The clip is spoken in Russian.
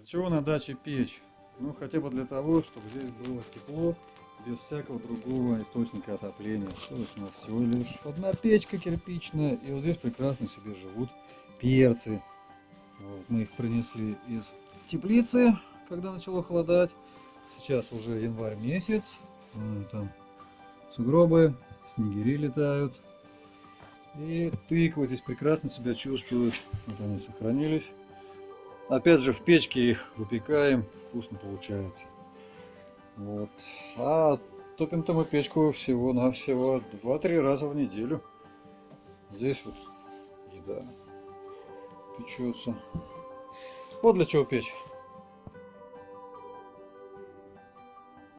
Для чего на даче печь? Ну, хотя бы для того, чтобы здесь было тепло, без всякого другого источника отопления. То есть у нас всего лишь одна печка кирпичная, и вот здесь прекрасно себе живут перцы. Вот, мы их принесли из теплицы, когда начало холодать. Сейчас уже январь месяц. Там сугробы, снегири летают. И тыквы здесь прекрасно себя чувствуют. Вот они сохранились. Опять же в печке их выпекаем, вкусно получается. Вот. А топим-то мы печку всего-навсего 2-3 раза в неделю. Здесь вот еда печется. Вот для чего печь.